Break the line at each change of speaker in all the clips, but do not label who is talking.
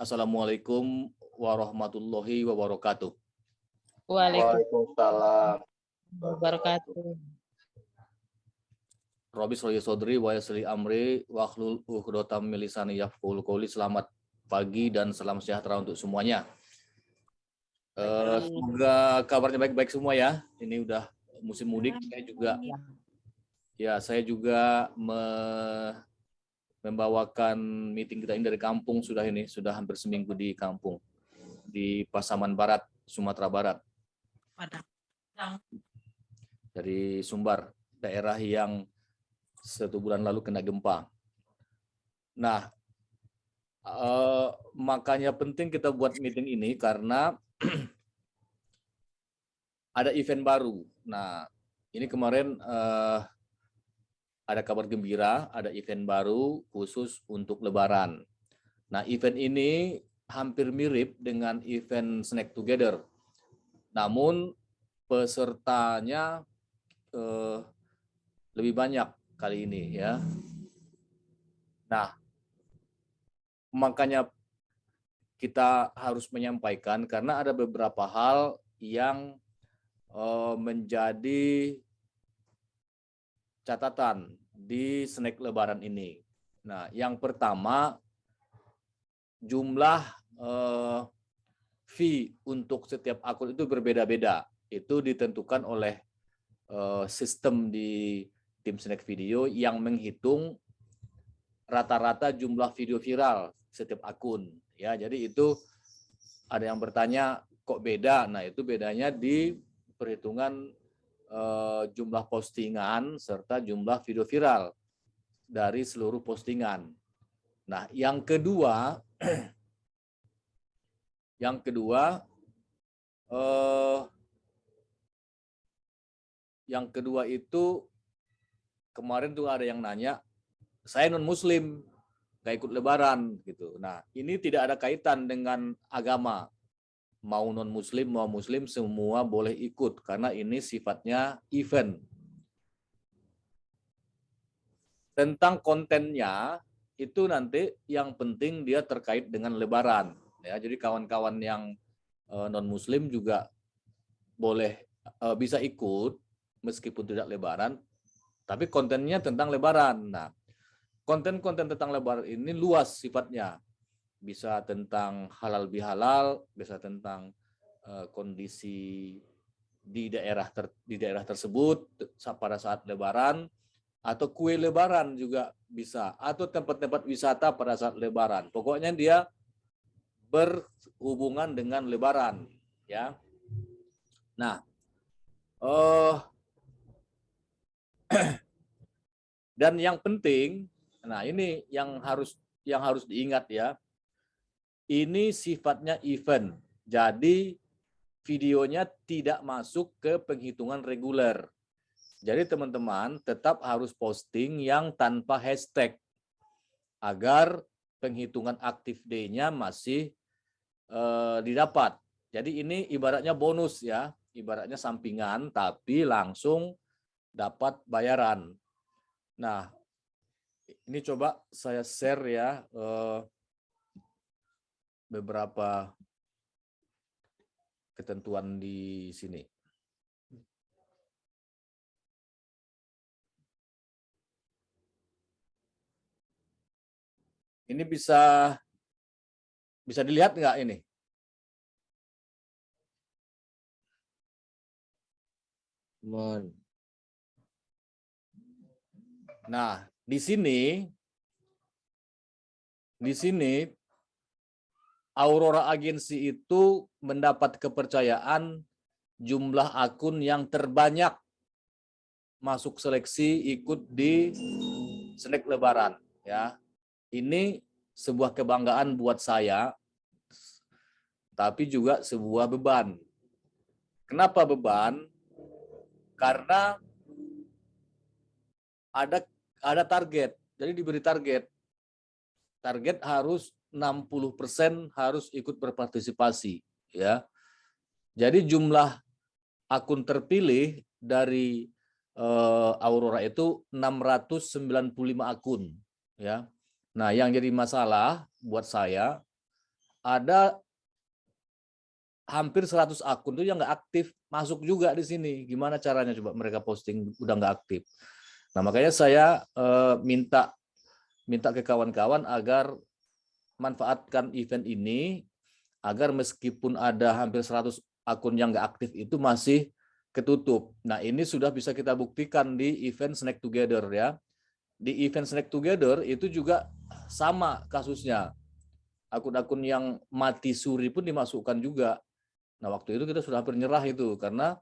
Assalamualaikum warahmatullahi wabarakatuh.
Waalaikumsalam wabarakatuh.
Robis Roy Sodri wa amri wa akhlul ukhdotam milisani yafqul qawli. Selamat pagi dan salam sejahtera untuk semuanya. Uh, semoga kabarnya baik-baik semua ya. Ini udah musim mudik saya juga ya saya juga me membawakan meeting kita ini dari kampung sudah ini sudah hampir seminggu di kampung di Pasaman Barat Sumatera Barat dari Sumbar daerah yang satu bulan lalu kena gempa. Nah eh, makanya penting kita buat meeting ini karena ada event baru. Nah ini kemarin eh, ada kabar gembira, ada event baru khusus untuk Lebaran. Nah, event ini hampir mirip dengan event Snack Together. Namun pesertanya eh, lebih banyak kali ini ya. Nah, makanya kita harus menyampaikan karena ada beberapa hal yang eh, menjadi catatan di snack lebaran ini. Nah, yang pertama jumlah eh, fee untuk setiap akun itu berbeda-beda. Itu ditentukan oleh eh, sistem di tim snack video yang menghitung rata-rata jumlah video viral setiap akun. Ya, jadi itu ada yang bertanya kok beda. Nah, itu bedanya di perhitungan uh, jumlah postingan serta jumlah video viral dari seluruh postingan. Nah, yang kedua, yang kedua, uh, yang kedua itu kemarin tuh ada yang nanya, saya non Muslim, gak ikut Lebaran gitu. Nah, ini tidak ada kaitan dengan agama mau non muslim mau muslim semua boleh ikut karena ini sifatnya event. Tentang kontennya itu nanti yang penting dia terkait dengan lebaran ya. Jadi kawan-kawan yang eh, non muslim juga boleh uh, bisa ikut meskipun tidak lebaran tapi kontennya tentang lebaran. Nah, konten-konten tentang lebaran ini luas sifatnya bisa tentang halal bihalal, bisa tentang uh, kondisi di daerah ter, di daerah tersebut pada saat lebaran atau kue lebaran juga bisa atau tempat-tempat wisata pada saat lebaran. Pokoknya dia berhubungan dengan lebaran ya. Nah, uh, dan yang penting, nah ini yang harus yang harus diingat ya ini sifatnya event. Jadi videonya tidak masuk ke penghitungan reguler. Jadi teman-teman tetap harus posting yang tanpa hashtag agar penghitungan aktif day-nya masih uh, didapat. Jadi ini ibaratnya bonus ya, ibaratnya sampingan tapi langsung dapat bayaran. Nah, ini coba saya share ya. Uh, beberapa ketentuan di sini. Ini bisa bisa dilihat nggak ini? Nah, di sini di sini Aurora Agency itu mendapat kepercayaan jumlah akun yang terbanyak masuk seleksi ikut di snack lebaran ya. Ini sebuah kebanggaan buat saya tapi juga sebuah beban. Kenapa beban? Karena ada ada target. Jadi diberi target. Target harus 60% harus ikut berpartisipasi ya. Jadi jumlah akun terpilih dari uh, Aurora itu 695 akun ya. Nah, yang jadi masalah buat saya ada hampir 100 akun tuh yang nggak aktif masuk juga di sini. Gimana caranya coba mereka posting udah nggak aktif? Nah makanya saya eh, minta minta ke kawan-kawan agar manfaatkan event ini agar meskipun ada hampir 100 akun yang nggak aktif itu masih ketutup. Nah ini sudah bisa kita buktikan di event Snack Together ya. Di event Snack Together itu juga sama kasusnya. Akun-akun yang mati suri pun dimasukkan juga Nah, waktu itu kita sudah hampir itu karena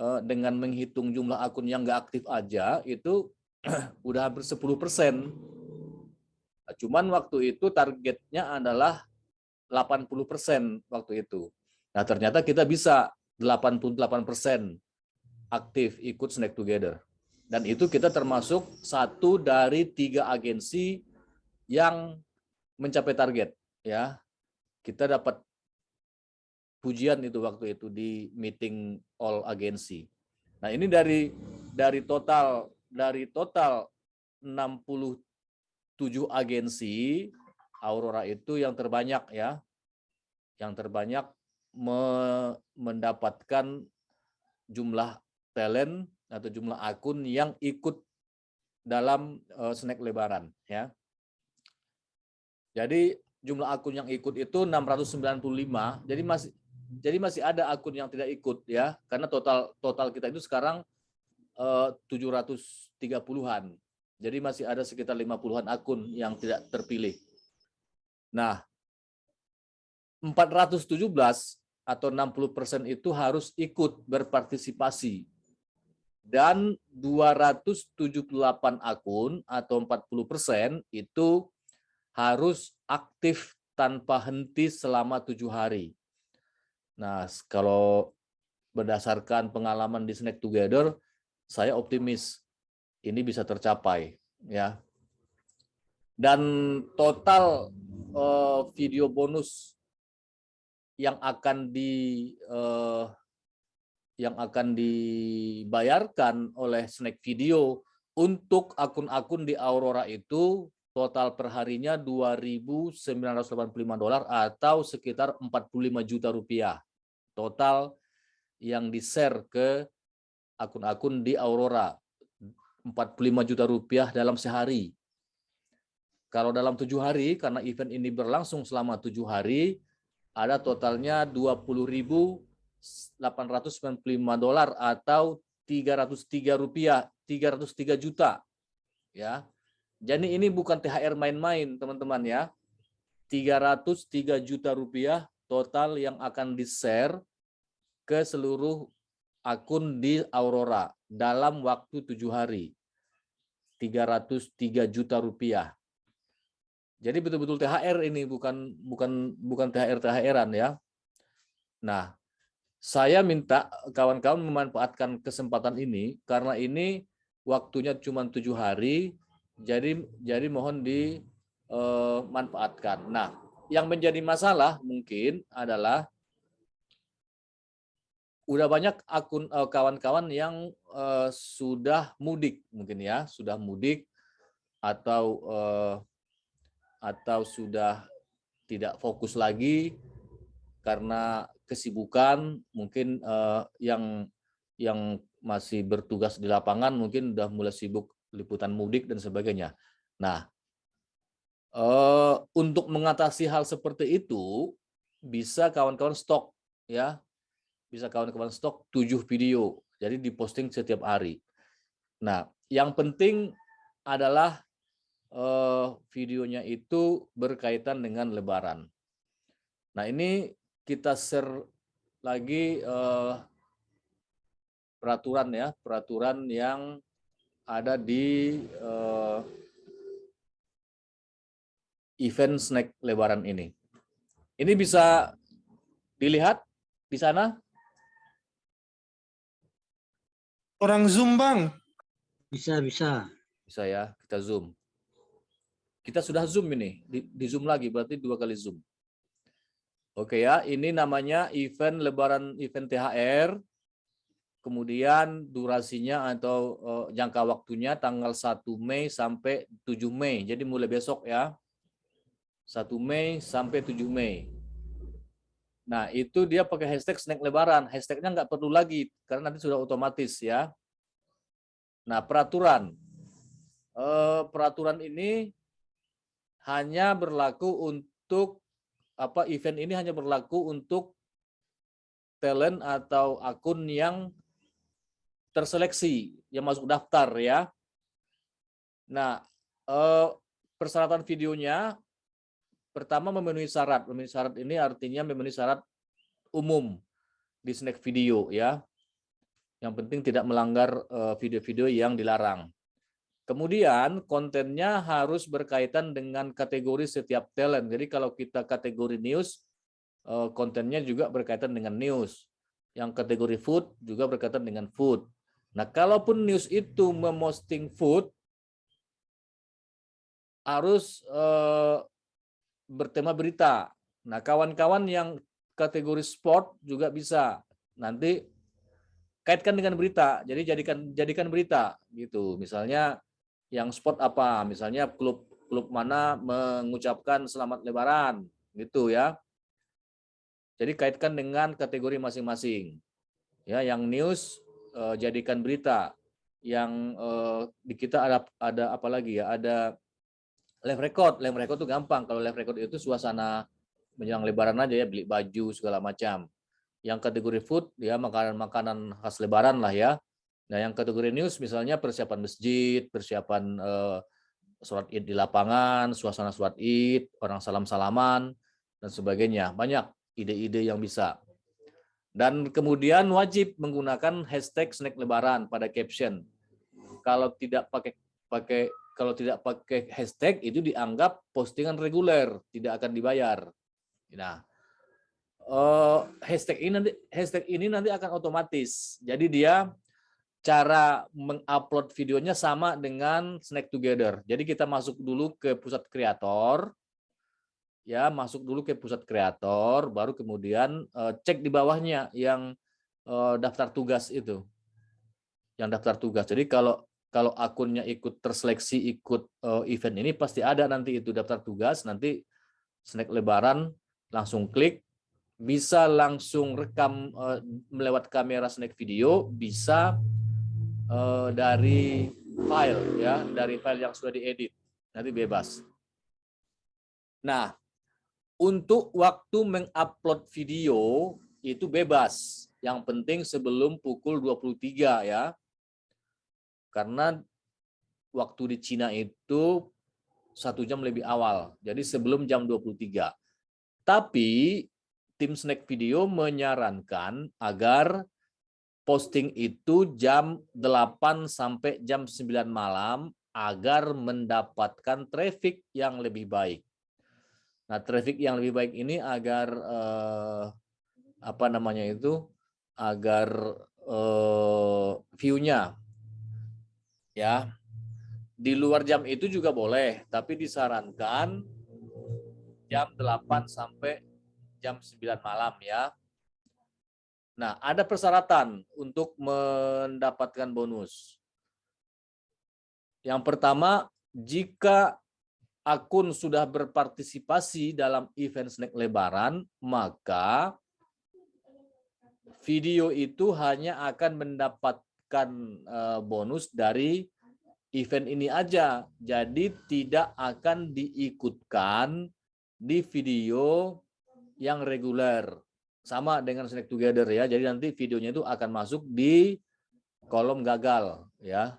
eh, dengan menghitung jumlah akun yang nggak aktif aja itu udah hampir 10 persen. Nah, cuman waktu itu targetnya adalah 80 persen waktu itu. Nah, ternyata kita bisa 88 persen aktif ikut Snack Together. Dan itu kita termasuk satu dari tiga agensi yang mencapai target. ya Kita dapat pujian itu waktu itu di meeting all agensi. Nah, ini dari dari total dari total 67 agensi Aurora itu yang terbanyak ya. Yang terbanyak me mendapatkan jumlah talent atau jumlah akun yang ikut dalam uh, snack lebaran ya. Jadi jumlah akun yang ikut itu 695. Jadi masih jadi masih ada akun yang tidak ikut ya, karena total total kita itu sekarang eh, 730-an. Jadi masih ada sekitar 50-an akun yang tidak terpilih. Nah, 417 atau 60% itu harus ikut berpartisipasi. Dan 278 akun atau 40% itu harus aktif tanpa henti selama tujuh hari. Nah, kalau berdasarkan pengalaman di Snack Together, saya optimis ini bisa tercapai ya. Dan total uh, video bonus yang akan di uh, yang akan dibayarkan oleh Snack Video untuk akun-akun di Aurora itu total perharinya 2.985 dolar atau sekitar 45 juta rupiah total yang di-share ke akun-akun di Aurora 45 juta rupiah dalam sehari. Kalau dalam tujuh hari, karena event ini berlangsung selama tujuh hari, ada totalnya 20.895 dolar atau 303 rupiah, 303 juta. Ya, jadi ini bukan THR main-main, teman-teman ya. 303 juta rupiah total yang akan di-share ke seluruh akun di Aurora dalam waktu tujuh hari. 303 juta rupiah. Jadi betul-betul THR ini bukan bukan bukan THR THRan ya. Nah, saya minta kawan-kawan memanfaatkan kesempatan ini karena ini waktunya cuma tujuh hari, jadi jadi mohon dimanfaatkan. Eh, nah, yang menjadi masalah mungkin adalah udah banyak akun eh, kawan-kawan yang uh, sudah mudik mungkin ya sudah mudik atau uh, atau sudah tidak fokus lagi karena kesibukan mungkin uh, yang yang masih bertugas di lapangan mungkin udah mulai sibuk liputan mudik dan sebagainya. Nah, Uh, untuk mengatasi hal seperti itu, bisa kawan-kawan stok ya, bisa kawan-kawan stok tujuh video, jadi diposting setiap hari. Nah, yang penting adalah uh, videonya itu berkaitan dengan Lebaran. Nah, ini kita share lagi uh, peraturan ya, peraturan yang ada di uh, event snack lebaran ini. Ini bisa dilihat di sana?
Orang Zoom, Bang.
Bisa, bisa.
Bisa ya, kita Zoom. Kita sudah Zoom ini, di, di Zoom lagi, berarti dua kali Zoom. Oke ya, ini namanya event lebaran event THR. Kemudian durasinya atau uh, jangka waktunya tanggal 1 Mei sampai 7 Mei. Jadi mulai besok ya. 1 Mei sampai 7 Mei. Nah, itu dia pakai hashtag snack lebaran. Hashtagnya nggak perlu lagi, karena nanti sudah otomatis ya. Nah, peraturan. Eh, peraturan ini hanya berlaku untuk apa event ini hanya berlaku untuk talent atau akun yang terseleksi yang masuk daftar ya. Nah, eh, persyaratan videonya pertama memenuhi syarat. Memenuhi syarat ini artinya memenuhi syarat umum di snack video ya. Yang penting tidak melanggar eh, video-video yang dilarang. Kemudian kontennya harus berkaitan dengan kategori setiap talent. Jadi kalau kita kategori news, eh, kontennya juga berkaitan dengan news. Yang kategori food juga berkaitan dengan food. Nah, kalaupun news itu memosting food, harus eh, bertema berita. Nah, kawan-kawan yang kategori sport juga bisa. Nanti kaitkan dengan berita. Jadi jadikan jadikan berita gitu. Misalnya yang sport apa misalnya klub klub mana mengucapkan selamat lebaran gitu ya jadi kaitkan dengan kategori masing-masing ya yang news eh, jadikan berita yang eh, di kita ada ada apa lagi ya ada live record live record itu gampang kalau live record itu suasana menjelang lebaran aja ya beli baju segala macam yang kategori food ya makanan-makanan khas lebaran lah ya Nah, yang kategori news misalnya persiapan masjid, persiapan uh, sholat id di lapangan, suasana sholat id, orang salam-salaman, dan sebagainya. Banyak ide-ide yang bisa. Dan kemudian wajib menggunakan hashtag snack lebaran pada caption. Kalau tidak pakai pakai kalau tidak pakai hashtag itu dianggap postingan reguler, tidak akan dibayar. Nah, uh, hashtag ini nanti hashtag ini nanti akan otomatis. Jadi dia cara mengupload videonya sama dengan Snack Together. Jadi kita masuk dulu ke pusat kreator, ya masuk dulu ke pusat kreator, baru kemudian uh, cek di bawahnya yang uh, daftar tugas itu, yang daftar tugas. Jadi kalau kalau akunnya ikut terseleksi ikut uh, event ini pasti ada nanti itu daftar tugas, nanti Snack Lebaran langsung klik, bisa langsung rekam uh, melewat kamera Snack Video, bisa uh, dari file ya, dari file yang sudah diedit. Nanti bebas. Nah, untuk waktu mengupload video itu bebas. Yang penting sebelum pukul 23 ya. Karena waktu di Cina itu satu jam lebih awal. Jadi sebelum jam 23. Tapi tim Snack Video menyarankan agar posting itu jam 8 sampai jam 9 malam agar mendapatkan traffic yang lebih baik. Nah, traffic yang lebih baik ini agar eh, apa namanya itu? agar eh, view-nya ya. Di luar jam itu juga boleh, tapi disarankan jam 8 sampai jam 9 malam ya. Nah, ada persyaratan untuk mendapatkan bonus. Yang pertama, jika akun sudah berpartisipasi dalam event snack lebaran, maka video itu hanya akan mendapatkan eh, bonus dari event ini aja. Jadi tidak akan diikutkan di video yang reguler sama dengan Snack Together ya. Jadi nanti videonya itu akan masuk di kolom gagal ya.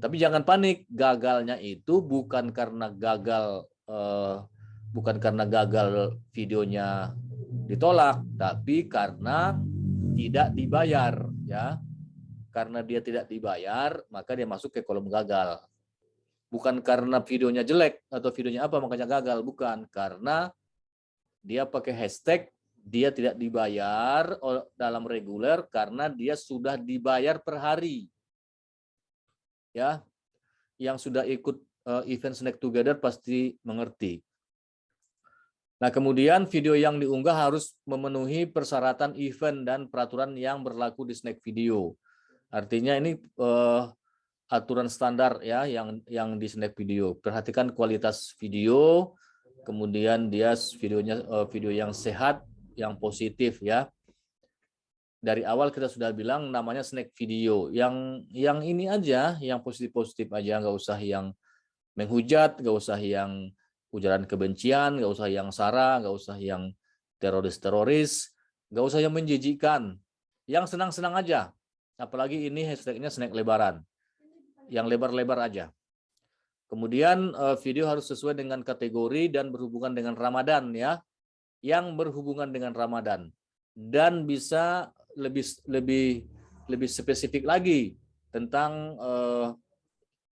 Tapi jangan panik, gagalnya itu bukan karena gagal eh, bukan karena gagal videonya ditolak, tapi karena tidak dibayar ya. Karena dia tidak dibayar, maka dia masuk ke kolom gagal. Bukan karena videonya jelek atau videonya apa makanya gagal, bukan karena dia pakai hashtag dia tidak dibayar dalam reguler karena dia sudah dibayar per hari. Ya. Yang sudah ikut eh, event Snack Together pasti mengerti. Nah, kemudian video yang diunggah harus memenuhi persyaratan event dan peraturan yang berlaku di Snack Video. Artinya ini uh, aturan standar ya yang yang di Snack Video. Perhatikan kualitas video, kemudian dia videonya uh, video yang sehat, yang positif ya. Dari awal kita sudah bilang namanya snack video. Yang yang ini aja, yang positif-positif aja, nggak usah yang menghujat, nggak usah yang ujaran kebencian, nggak usah yang sara, nggak usah yang teroris-teroris, nggak usah yang menjijikkan. Yang senang-senang aja. Apalagi ini hashtagnya snack lebaran. Yang lebar-lebar aja. Kemudian eh, video harus sesuai dengan kategori dan berhubungan dengan Ramadan ya. Yang berhubungan dengan Ramadan dan bisa lebih lebih lebih spesifik lagi tentang uh,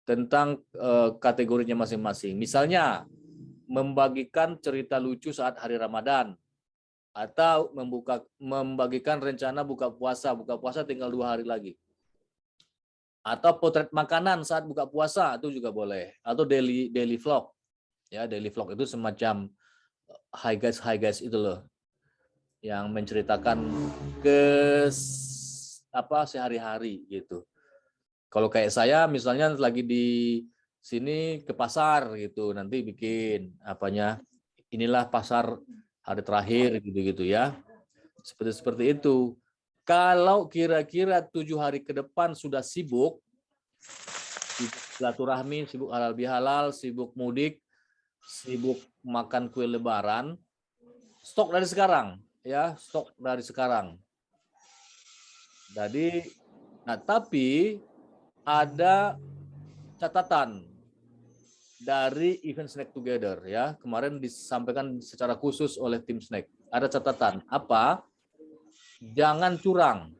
tentang uh, kategorinya masing-masing. Misalnya membagikan cerita lucu saat hari Ramadan atau membuka membagikan rencana buka puasa. Buka puasa tinggal dua hari lagi. Atau potret makanan saat buka puasa itu juga boleh. Atau daily daily vlog. Ya, daily vlog itu semacam hi guys hi guys itu loh yang menceritakan ke apa sehari-hari gitu. Kalau kayak saya misalnya lagi di sini ke pasar gitu, nanti bikin apanya inilah pasar hari terakhir gitu-gitu ya. Seperti seperti itu. Kalau kira-kira tujuh hari ke depan sudah sibuk, sibuk silaturahmi, sibuk halal bihalal, sibuk mudik, sibuk makan kue lebaran, stok dari sekarang ya stok dari sekarang. Jadi, nah tapi ada catatan dari event Snack Together ya kemarin disampaikan secara khusus oleh tim Snack. Ada catatan apa? Jangan curang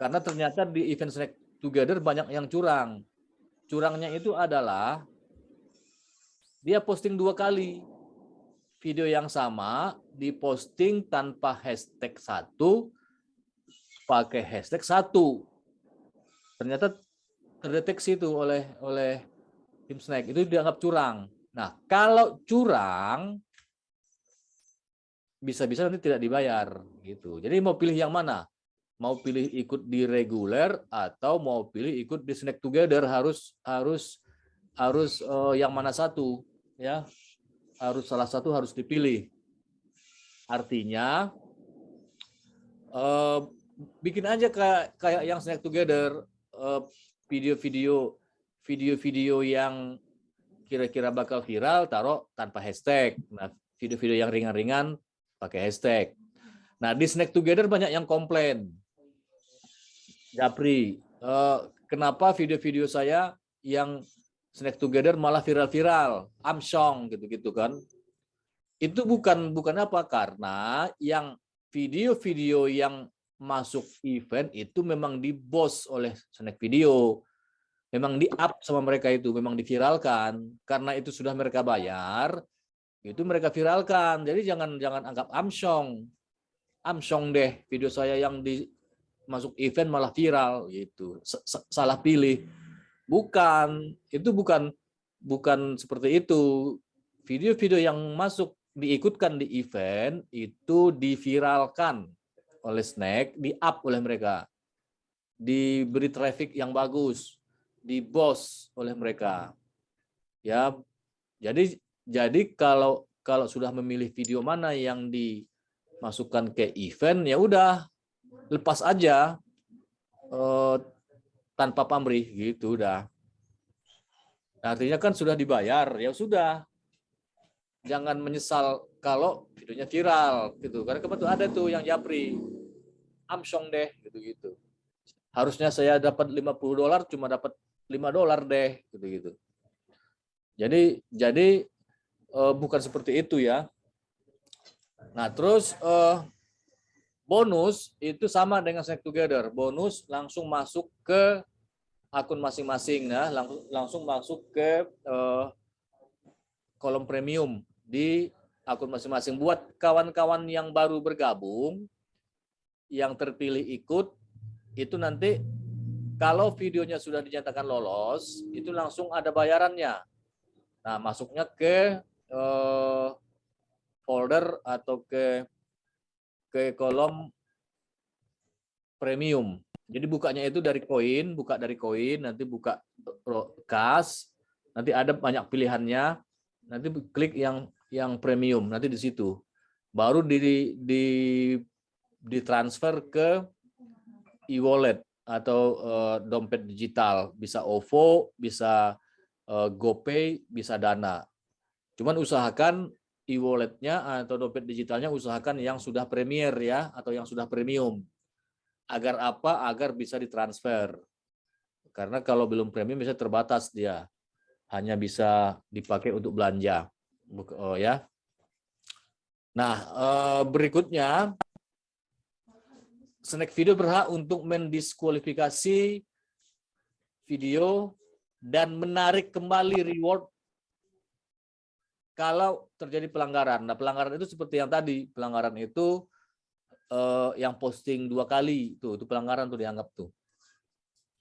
karena ternyata di event Snack Together banyak yang curang. Curangnya itu adalah dia posting dua kali video yang sama diposting tanpa hashtag satu, pakai hashtag satu. Ternyata terdeteksi itu oleh oleh tim snack itu dianggap curang. Nah, kalau curang bisa-bisa nanti tidak dibayar gitu. Jadi mau pilih yang mana? Mau pilih ikut di reguler atau mau pilih ikut di snack together harus harus harus uh, yang mana satu ya harus salah satu harus dipilih. Artinya uh, bikin aja kayak kayak yang snack together eh, video-video uh, video-video yang kira-kira bakal viral taruh tanpa hashtag. Nah, video-video yang ringan-ringan pakai hashtag. Nah, di snack together banyak yang komplain. Japri, uh, kenapa video-video saya yang snack together malah viral-viral, amsong gitu-gitu kan. Itu bukan bukan apa karena yang video-video yang masuk event itu memang dibos oleh snack video. Memang di-up sama mereka itu, memang diviralkan. Karena itu sudah mereka bayar, itu mereka viralkan. Jadi jangan jangan anggap amsong. Amsong deh video saya yang di masuk event malah viral gitu. Salah pilih Bukan, itu bukan bukan seperti itu. Video-video yang masuk diikutkan di event itu diviralkan oleh Snack, di-up oleh mereka. Diberi traffic yang bagus, di boss oleh mereka. Ya. Jadi jadi kalau kalau sudah memilih video mana yang dimasukkan ke event ya udah lepas aja eh, tanpa pamrih gitu udah. Artinya kan sudah dibayar, ya sudah. Jangan menyesal kalau videonya viral gitu. Karena kebetulan ada tuh yang japri. Amsong deh gitu-gitu. Harusnya saya dapat 50 dolar cuma dapat 5 dolar deh gitu-gitu. Jadi jadi uh, bukan seperti itu ya. Nah, terus uh, bonus itu sama dengan Snack Together. Bonus langsung masuk ke akun masing-masing ya langsung langsung masuk ke uh, kolom premium di akun masing-masing buat kawan-kawan yang baru bergabung yang terpilih ikut itu nanti kalau videonya sudah dinyatakan lolos itu langsung ada bayarannya. Nah masuknya ke uh, folder atau ke ke kolom premium. Jadi bukanya itu dari koin, buka dari koin, nanti buka kas, nanti ada banyak pilihannya, nanti klik yang yang premium, nanti di situ. Baru di, di ditransfer ke e-wallet atau uh, dompet digital, bisa OVO, bisa uh, GoPay, bisa Dana. Cuman usahakan e-walletnya atau dompet digitalnya usahakan yang sudah premier ya atau yang sudah premium. Agar apa? Agar bisa ditransfer. Karena kalau belum premium bisa terbatas dia. Hanya bisa dipakai untuk belanja. Oh ya. Nah, berikutnya Snack Video berhak untuk mendiskualifikasi video dan menarik kembali reward kalau terjadi pelanggaran. Nah, pelanggaran itu seperti yang tadi, pelanggaran itu eh, yang posting dua kali tuh, itu pelanggaran tuh dianggap tuh.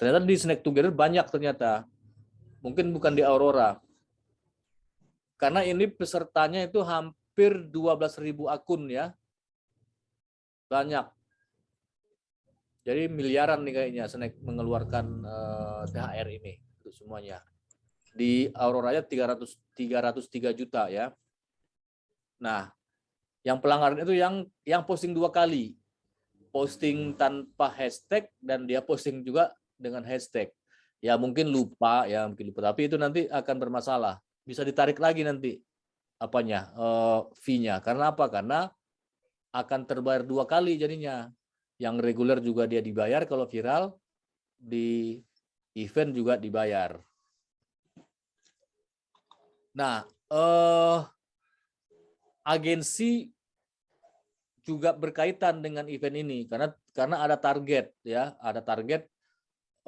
Ternyata di Snack Together banyak ternyata. Mungkin bukan di Aurora. Karena ini pesertanya itu hampir 12.000 akun ya. Banyak jadi miliaran nih kayaknya Snack mengeluarkan uh, eh, THR ini untuk semuanya. Di Aurora 300 303 juta ya. Nah, yang pelanggaran itu yang yang posting dua kali. Posting tanpa hashtag dan dia posting juga dengan hashtag. Ya mungkin lupa ya mungkin lupa tapi itu nanti akan bermasalah. Bisa ditarik lagi nanti apanya uh, fee-nya. Karena apa? Karena akan terbayar dua kali jadinya yang reguler juga dia dibayar kalau viral di event juga dibayar. Nah, eh, agensi juga berkaitan dengan event ini karena karena ada target ya, ada target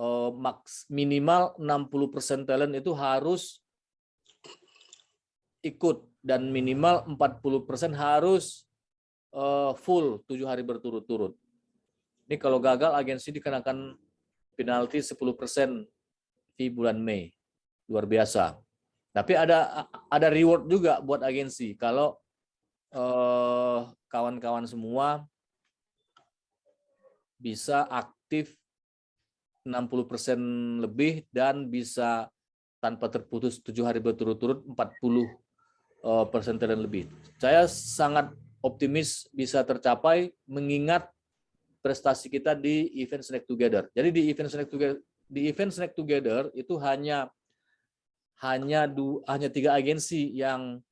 eh, maks minimal 60% talent itu harus ikut dan minimal 40% harus eh, full tujuh hari berturut-turut. Ini kalau gagal agensi dikenakan penalti 10% di bulan Mei. Luar biasa. Tapi ada ada reward juga buat agensi kalau eh, kawan-kawan semua bisa aktif 60% lebih dan bisa tanpa terputus tujuh hari berturut-turut 40 eh, persen lebih. Saya sangat optimis bisa tercapai mengingat prestasi kita di event Snack Together. Jadi di event Snack Together di event Snack Together itu hanya hanya du, hanya tiga agensi yang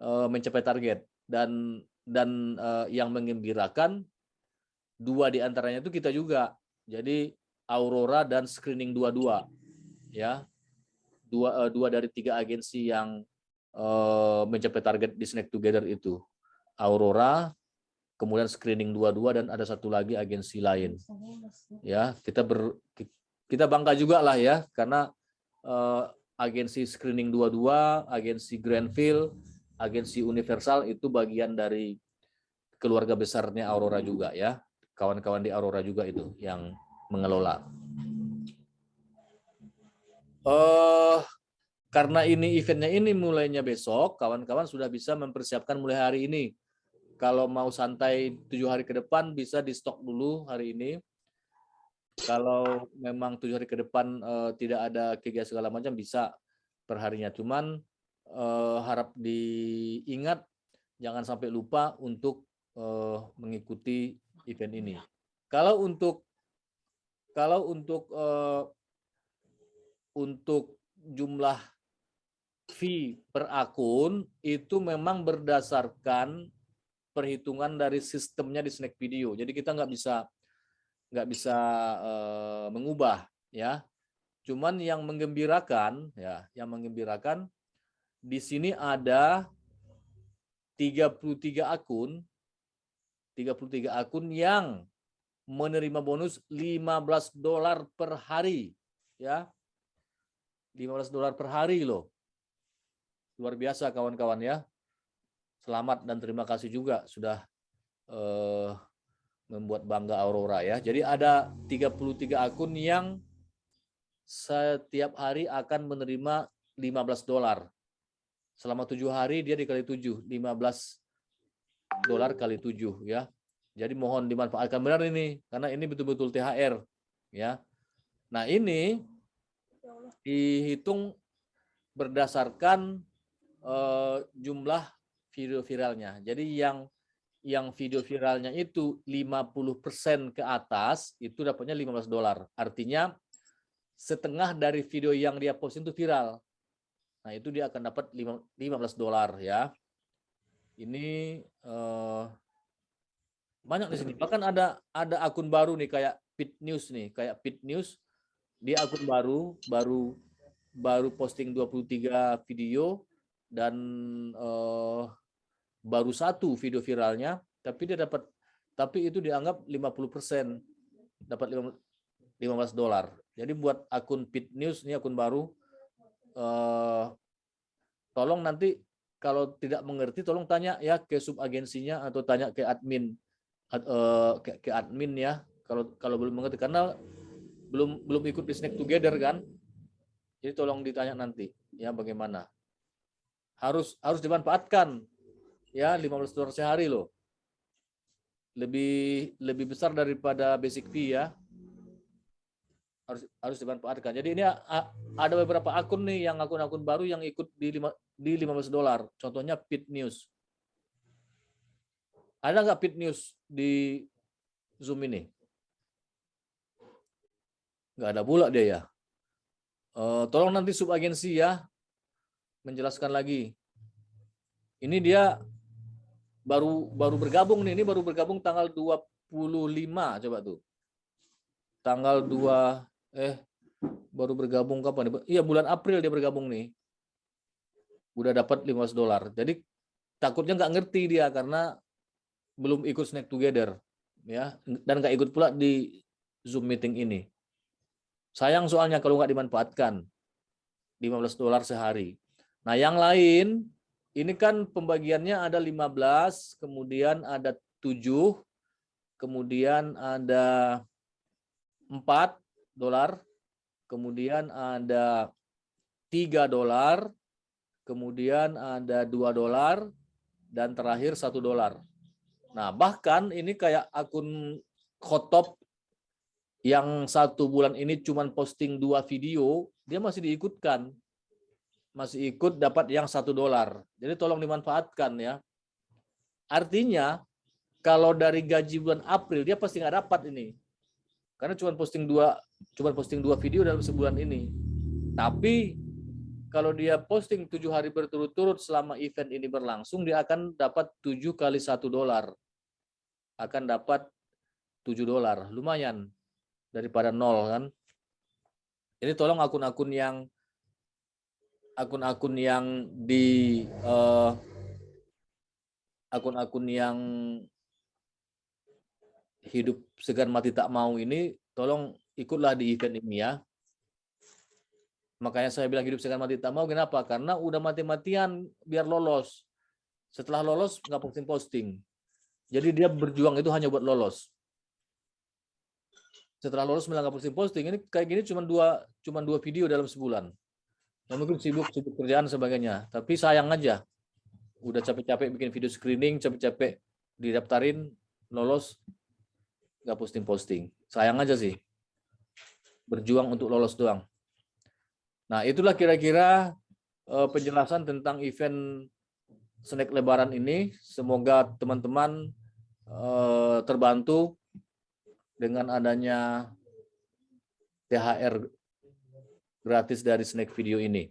uh, mencapai target dan dan uh, yang mengembirakan dua di antaranya itu kita juga. Jadi Aurora dan Screening dua-dua ya. Dua uh, dua dari tiga agensi yang uh, mencapai target di Snack Together itu. Aurora, kemudian screening dua-dua dan ada satu lagi agensi lain. Ya, kita ber kita bangga juga lah ya karena uh, agensi screening dua-dua, agensi Grandville, agensi Universal itu bagian dari keluarga besarnya Aurora juga ya. Kawan-kawan di Aurora juga itu yang mengelola. Uh, karena ini eventnya ini mulainya besok, kawan-kawan sudah bisa mempersiapkan mulai hari ini kalau mau santai tujuh hari ke depan bisa di stok dulu hari ini. Kalau memang tujuh hari ke depan uh, tidak ada kegiatan segala macam bisa perharinya. Cuman uh, harap diingat jangan sampai lupa untuk uh, mengikuti event ini. Kalau untuk kalau untuk uh, untuk jumlah fee per akun itu memang berdasarkan perhitungan dari sistemnya di snack video. Jadi kita nggak bisa nggak bisa uh, mengubah ya. Cuman yang menggembirakan ya, yang menggembirakan di sini ada 33 akun 33 akun yang menerima bonus 15 dolar per hari ya. 15 dolar per hari loh. Luar biasa kawan-kawan ya selamat dan terima kasih juga sudah uh, membuat bangga Aurora ya. Jadi ada 33 akun yang setiap hari akan menerima 15 dolar. Selama tujuh hari dia dikali tujuh, 15 dolar kali tujuh ya. Jadi mohon dimanfaatkan benar ini karena ini betul-betul THR ya. Nah ini dihitung berdasarkan uh, jumlah video viralnya. Jadi yang yang video viralnya itu 50% ke atas itu dapatnya 15 dolar. Artinya setengah dari video yang dia posting itu viral. Nah, itu dia akan dapat 15 dolar ya. Ini eh, banyak di sini. Bahkan ada ada akun baru nih kayak Pit News nih, kayak Pit News. Dia akun baru, baru baru posting 23 video dan eh, baru satu video viralnya, tapi dia dapat tapi itu dianggap 50% dapat 15 dolar. Jadi buat akun Pit News ini akun baru eh, tolong nanti kalau tidak mengerti tolong tanya ya ke sub agensinya atau tanya ke admin eh, ke, ke admin ya kalau kalau belum mengerti. Karena belum belum ikut di snack together kan? Jadi tolong ditanya nanti ya bagaimana. Harus harus dimanfaatkan ya 15 dolar sehari loh lebih lebih besar daripada basic fee ya harus harus dimanfaatkan. Jadi ini ada beberapa akun nih yang akun-akun baru yang ikut di lima, di 15 dolar. Contohnya Pit News. Ada nggak Pit News di Zoom ini? Nggak ada pula dia ya. Uh, tolong nanti subagensi ya menjelaskan lagi. Ini dia baru baru bergabung nih, ini baru bergabung tanggal 25 coba tuh. Tanggal 2 eh baru bergabung kapan? Iya bulan April dia bergabung nih. Udah dapat 15 dolar. Jadi takutnya nggak ngerti dia karena belum ikut snack together ya dan nggak ikut pula di Zoom meeting ini. Sayang soalnya kalau nggak dimanfaatkan 15 dolar sehari. Nah yang lain ini kan pembagiannya ada 15, kemudian ada 7, kemudian ada 4, dolar, kemudian ada 3 dolar, kemudian ada 2 dolar, dan terakhir 1 dolar. Nah, bahkan ini kayak akun Khotop yang satu bulan ini cuma posting dua video, dia masih diikutkan. Masih ikut dapat yang satu dolar. Jadi tolong dimanfaatkan ya. Artinya, kalau dari gaji bulan April, dia pasti nggak dapat ini. Karena cuma posting dua cuma posting dua video dalam sebulan ini. Tapi kalau dia posting tujuh hari berturut-turut selama event ini berlangsung, dia akan dapat tujuh kali satu dolar. Akan dapat tujuh dolar. Lumayan daripada nol kan. Ini tolong akun-akun yang akun-akun yang di eh, akun-akun uh, yang hidup segan mati tak mau ini tolong ikutlah di event ini ya. Makanya saya bilang hidup segan mati tak mau kenapa? Karena udah mati-matian biar lolos. Setelah lolos nggak posting-posting. Jadi dia berjuang itu hanya buat lolos. Setelah lolos nggak posting-posting. Ini kayak gini cuma dua cuma dua video dalam sebulan. Ya, mungkin sibuk sibuk kerjaan sebagainya. Tapi sayang aja. Udah capek-capek bikin video screening, capek-capek didaftarin, lolos, nggak posting-posting. Sayang aja sih. Berjuang untuk lolos doang. Nah, itulah kira-kira uh, penjelasan tentang event snack lebaran ini. Semoga teman-teman uh, terbantu dengan adanya THR gratis dari snack video ini.